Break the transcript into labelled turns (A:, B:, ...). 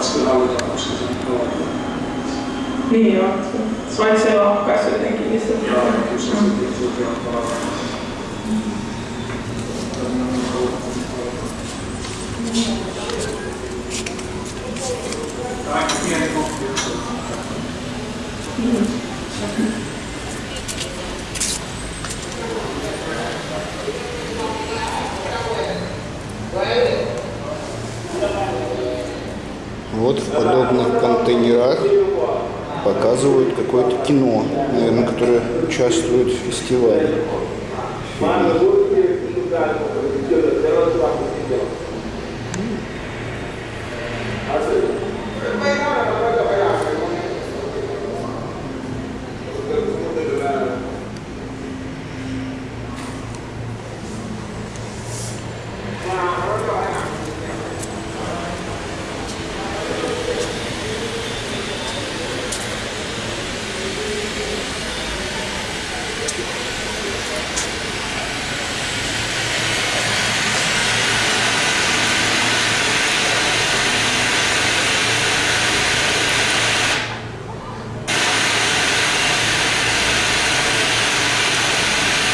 A: koska se on tavallaan.
B: Niin joo. Vaikka se lakkaisi jotenkin, se...
A: Joo, kyllä se sitten tuotiin on tavallaan. Aika pieni koppi, jos
C: Вот в подобных контейнерах показывают какое-то кино, наверное, которое участвует в фестивале. Фильм.